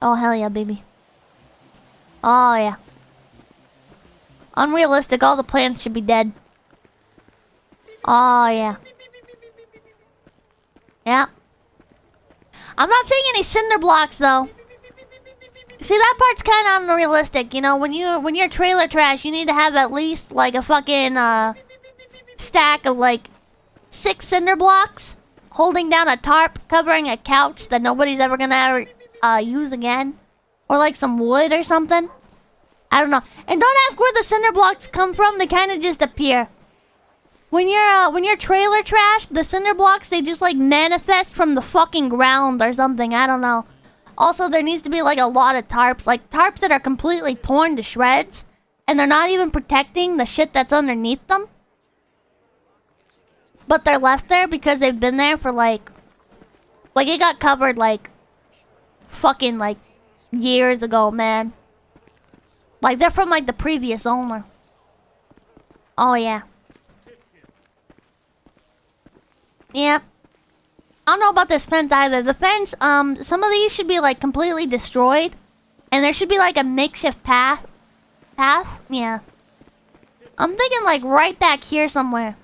Oh, hell yeah, baby. Oh, yeah. Unrealistic, all the plants should be dead. Oh, yeah. Yeah. I'm not seeing any cinder blocks, though. See, that part's kind of unrealistic. You know, when you when you're trailer trash, you need to have at least like a fucking uh, stack of like six cinder blocks holding down a tarp covering a couch that nobody's ever gonna ever uh, use again, or like some wood or something. I don't know. And don't ask where the cinder blocks come from. They kind of just appear. When you're uh, when you're trailer trash, the cinder blocks they just like manifest from the fucking ground or something. I don't know. Also, there needs to be like a lot of tarps, like tarps that are completely torn to shreds, and they're not even protecting the shit that's underneath them. But they're left there because they've been there for like, like it got covered like, fucking like, years ago, man. Like they're from like the previous owner. Oh yeah. Yeah. I don't know about this fence either. The fence, um, some of these should be like completely destroyed. And there should be like a makeshift path. Path? Yeah. I'm thinking like right back here somewhere.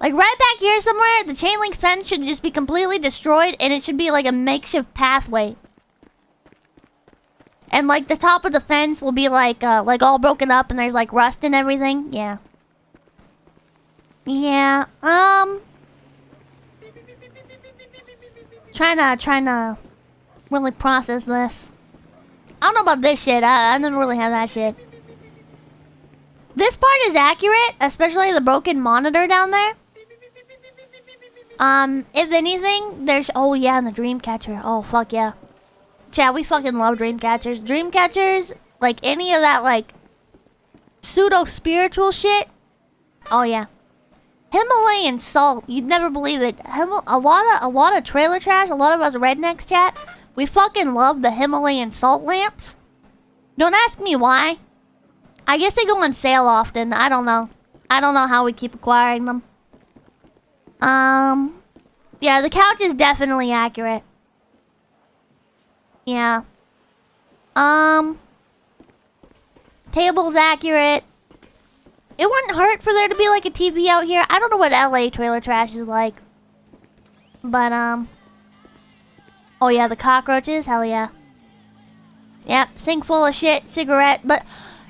Like right back here somewhere, the chain link fence should just be completely destroyed and it should be like a makeshift pathway. And like the top of the fence will be like uh like all broken up and there's like rust and everything. Yeah. Yeah. Um Trying to, trying to really process this. I don't know about this shit. I, I never really had that shit. This part is accurate, especially the broken monitor down there. Um, if anything, there's... Oh, yeah, and the Dreamcatcher. Oh, fuck yeah. Chad, we fucking love Dreamcatchers. Dreamcatchers, like any of that, like, pseudo-spiritual shit. Oh, yeah. Himalayan salt. You'd never believe it. Him a lot of a lot of trailer trash. A lot of us rednecks chat. We fucking love the Himalayan salt lamps. Don't ask me why. I guess they go on sale often. I don't know. I don't know how we keep acquiring them. Um, yeah, the couch is definitely accurate. Yeah. Um, table's accurate. It wouldn't hurt for there to be like a TV out here. I don't know what LA trailer trash is like. But, um... Oh yeah, the cockroaches? Hell yeah. Yep, sink full of shit, cigarette, but...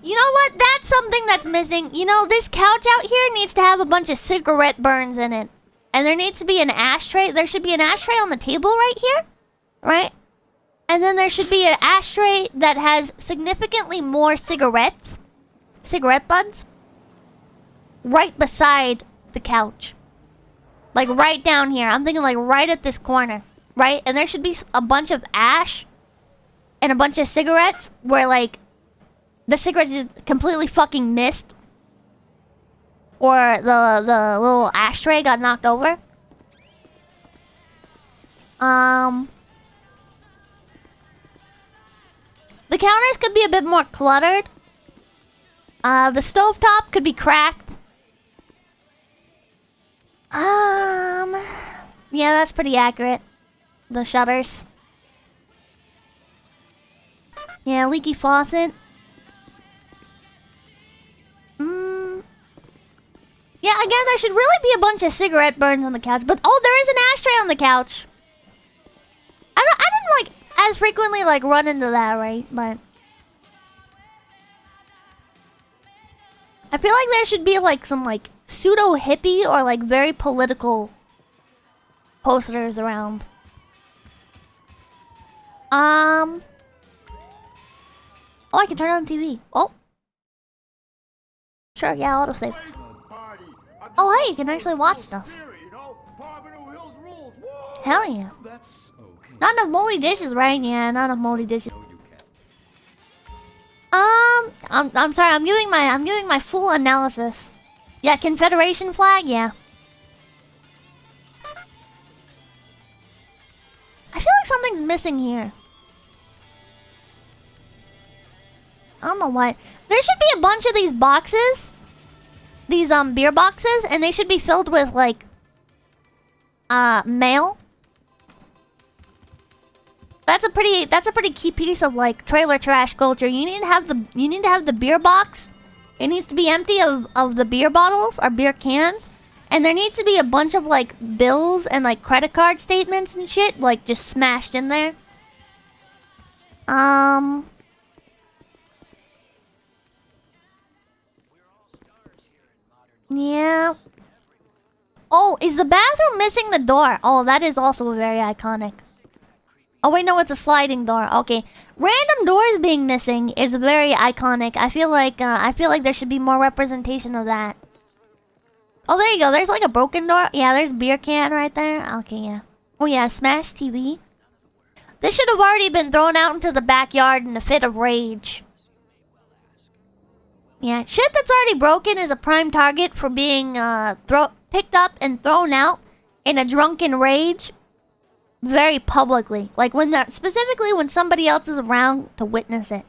You know what? That's something that's missing. You know, this couch out here needs to have a bunch of cigarette burns in it. And there needs to be an ashtray. There should be an ashtray on the table right here. Right? And then there should be an ashtray that has significantly more cigarettes. Cigarette buds right beside the couch. Like right down here. I'm thinking like right at this corner. Right? And there should be a bunch of ash and a bunch of cigarettes where like the cigarettes just completely fucking missed. Or the the little ashtray got knocked over. Um The counters could be a bit more cluttered. Uh, the stovetop could be cracked. Um, yeah, that's pretty accurate. The shutters. Yeah, leaky faucet. Mm. Yeah, again, there should really be a bunch of cigarette burns on the couch. But, oh, there is an ashtray on the couch. As frequently, like, run into that, right? But... I feel like there should be, like, some, like, pseudo hippie or like very political posters around. Um. Oh, I can turn on the TV. Oh. Sure, yeah, autosave. Oh, hey, you can actually watch stuff. Hell yeah. Not enough moldy dishes, right? Yeah, not enough moldy dishes. Um, I'm I'm sorry. I'm giving my I'm giving my full analysis. Yeah, Confederation flag, yeah. I feel like something's missing here. I don't know what. There should be a bunch of these boxes. These um beer boxes, and they should be filled with like uh mail. That's a pretty that's a pretty key piece of like trailer trash culture. You need to have the you need to have the beer box. It needs to be empty of, of the beer bottles or beer cans. And there needs to be a bunch of like bills and like credit card statements and shit like just smashed in there. Um Yeah. Oh, is the bathroom missing the door? Oh, that is also very iconic. Oh wait, no, it's a sliding door. Okay, random doors being missing is very iconic. I feel like uh, I feel like there should be more representation of that. Oh, there you go. There's like a broken door. Yeah, there's beer can right there. Okay, yeah. Oh yeah, smash TV. This should have already been thrown out into the backyard in a fit of rage. Yeah, shit that's already broken is a prime target for being uh, picked up and thrown out in a drunken rage very publicly. Like when they're specifically when somebody else is around to witness it.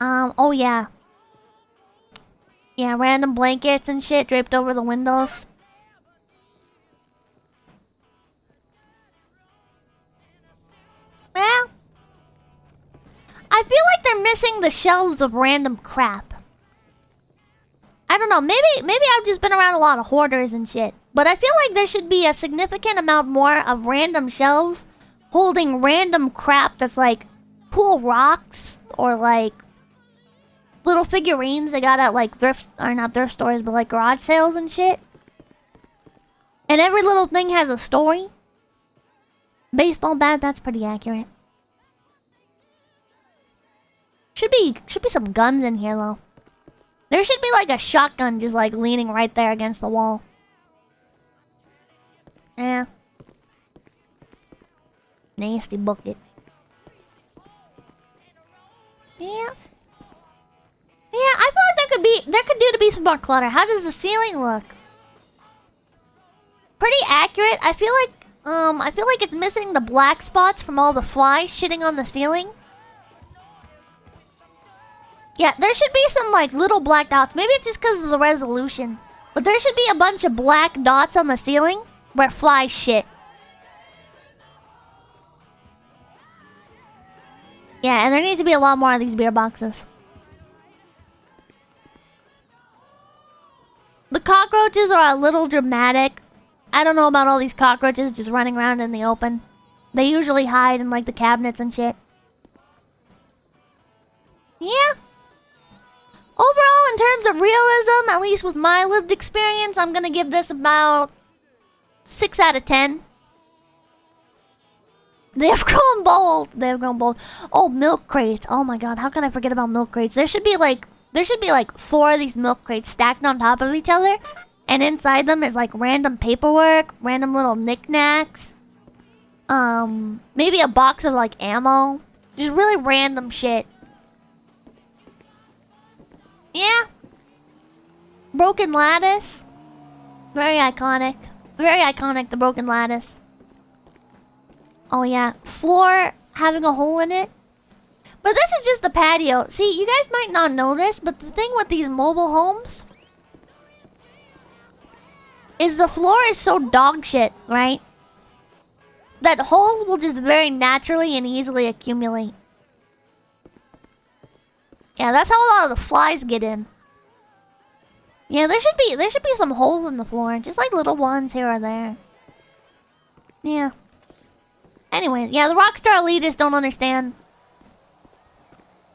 Um, oh yeah. Yeah, random blankets and shit draped over the windows. Well, I feel like they're missing the shelves of random crap. I don't know, maybe maybe I've just been around a lot of hoarders and shit. But I feel like there should be a significant amount more of random shelves holding random crap that's like cool rocks or like little figurines they got at like thrift or not thrift stores but like garage sales and shit. And every little thing has a story. Baseball bat, that's pretty accurate. Should be should be some guns in here though. There should be like a shotgun just like leaning right there against the wall. Yeah. Nasty bucket. Yeah. Yeah, I feel like there could be there could do to be some more clutter. How does the ceiling look? Pretty accurate. I feel like um I feel like it's missing the black spots from all the flies shitting on the ceiling. Yeah, there should be some like little black dots. Maybe it's just because of the resolution. But there should be a bunch of black dots on the ceiling where flies shit. Yeah, and there needs to be a lot more of these beer boxes. The cockroaches are a little dramatic. I don't know about all these cockroaches just running around in the open. They usually hide in like the cabinets and shit. Yeah. Overall, in terms of realism, at least with my lived experience, I'm gonna give this about 6 out of 10. They have grown bold. They have grown bold. Oh, milk crates. Oh my god, how can I forget about milk crates? There should be like there should be like four of these milk crates stacked on top of each other. And inside them is like random paperwork, random little knickknacks. Um, maybe a box of like ammo. Just really random shit. Yeah. Broken lattice. Very iconic. Very iconic, the broken lattice. Oh yeah. Floor having a hole in it. But this is just the patio. See, you guys might not know this, but the thing with these mobile homes... Is the floor is so dog shit, right? That holes will just very naturally and easily accumulate. Yeah, that's how a lot of the flies get in. Yeah, there should be there should be some holes in the floor, just like little ones here or there. Yeah. Anyway, yeah, the Rockstar elitists don't understand.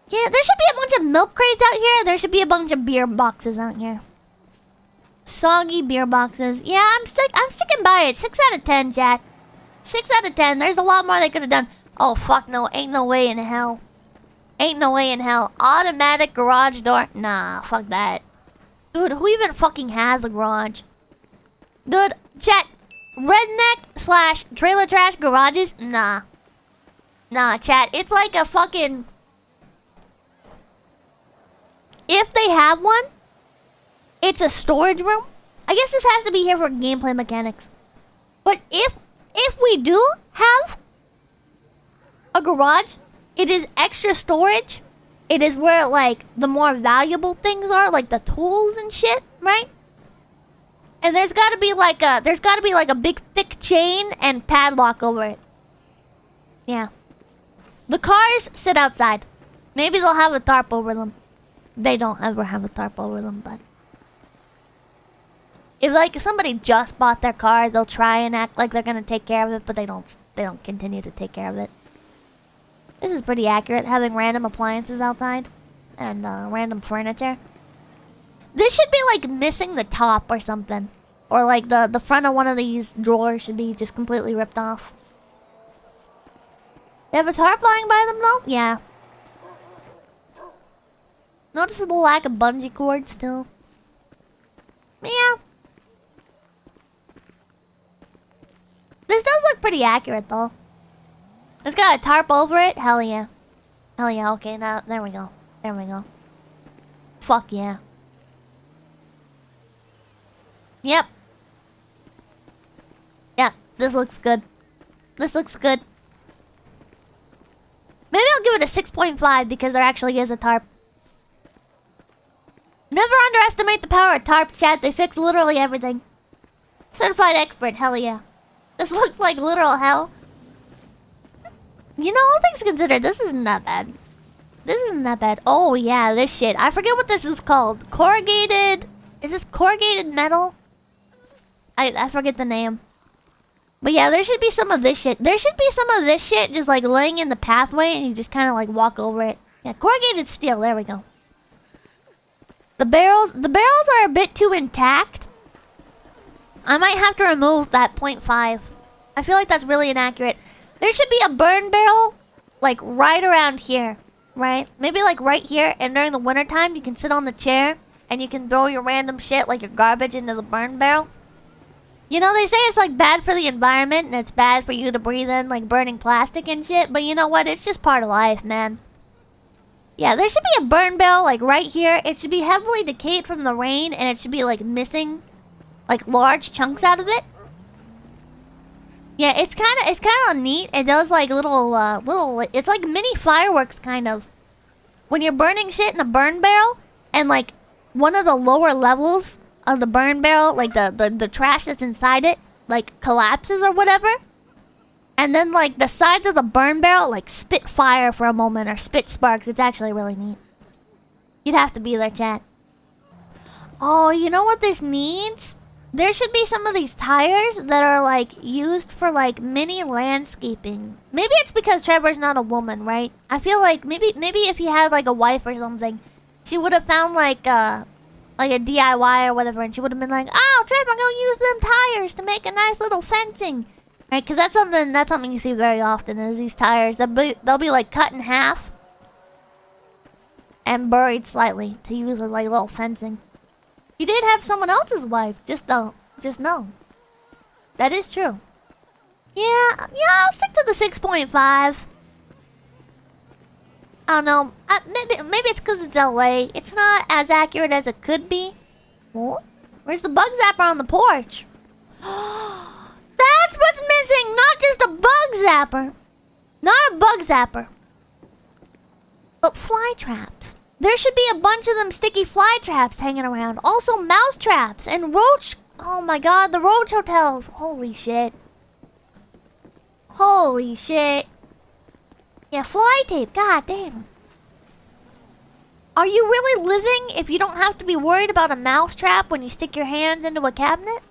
Yeah, there should be a bunch of milk crates out here. There should be a bunch of beer boxes out here. Soggy beer boxes. Yeah, I'm stick I'm sticking by it. Six out of ten, chat. Six out of ten. There's a lot more they could have done. Oh fuck no, ain't no way in hell. Ain't no way in hell. Automatic garage door? Nah, fuck that. Dude, who even fucking has a garage? Dude, chat. Redneck slash trailer trash garages? Nah. Nah, chat. It's like a fucking... If they have one, it's a storage room. I guess this has to be here for gameplay mechanics. But if if we do have a garage, it is extra storage. It is where, like, the more valuable things are, like the tools and shit, right? And there's gotta be like a, there's gotta be like a big thick chain and padlock over it. Yeah. The cars sit outside. Maybe they'll have a tarp over them. They don't ever have a tarp over them, but... If like somebody just bought their car, they'll try and act like they're gonna take care of it, but they don't. They don't continue to take care of it. This is pretty accurate, having random appliances outside and uh, random furniture. This should be like missing the top or something, or like the the front of one of these drawers should be just completely ripped off. They have a tarp lying by them though? Yeah. Noticeable lack of bungee cord still. Meow. This does look pretty accurate, though. It's got a tarp over it? Hell yeah. Hell yeah, okay, now, there we go. There we go. Fuck yeah. Yep. Yep, this looks good. This looks good. Maybe I'll give it a 6.5 because there actually is a tarp. Never underestimate the power of tarp chat. They fix literally everything. Certified expert, hell yeah. This looks like literal hell. You know, all things considered, this isn't that bad. This isn't that bad. Oh, yeah, this shit. I forget what this is called. Corrugated... Is this corrugated metal? I, I forget the name. But yeah, there should be some of this shit. There should be some of this shit just like laying in the pathway and you just kind of like walk over it. Yeah, corrugated steel. There we go. The barrels... The barrels are a bit too intact. I might have to remove that 0.5. I feel like that's really inaccurate. There should be a burn barrel, like, right around here. Right? Maybe, like, right here. And during the wintertime, you can sit on the chair. And you can throw your random shit, like your garbage, into the burn barrel. You know, they say it's, like, bad for the environment. And it's bad for you to breathe in, like, burning plastic and shit. But you know what? It's just part of life, man. Yeah, there should be a burn barrel, like, right here. It should be heavily decayed from the rain. And it should be, like, missing like large chunks out of it. Yeah, it's kind of it's kind of neat. It does like little uh, little. It's like mini fireworks kind of. When you're burning shit in a burn barrel, and like one of the lower levels of the burn barrel, like the the, the trash that's inside it, like collapses or whatever. And then like the sides of the burn barrel like spit fire for a moment or spit sparks. It's actually really neat. You'd have to be there, chat. Oh, you know what this needs? There should be some of these tires that are like used for like mini landscaping. Maybe it's because Trevor's not a woman, right? I feel like maybe maybe if he had like a wife or something, she would have found like uh like a DIY or whatever, and she would have been like, "Oh, Trevor, go use them tires to make a nice little fencing." Right? Because that's something that's something you see very often is these tires. They'll be, they'll be like cut in half and buried slightly to use as like little fencing. You did have someone else's wife. Just don't. Just know. That is true. Yeah, yeah, I'll stick to the 6.5. I don't know. Uh, maybe, maybe it's because it's LA. It's not as accurate as it could be. What? Where's the bug zapper on the porch? That's what's missing! Not just a bug zapper. Not a bug zapper. But fly traps. There should be a bunch of them sticky fly traps hanging around. Also mouse traps and roach... Oh my god, the roach hotels. Holy shit. Holy shit. Yeah, fly tape. God damn. Are you really living if you don't have to be worried about a mouse trap when you stick your hands into a cabinet?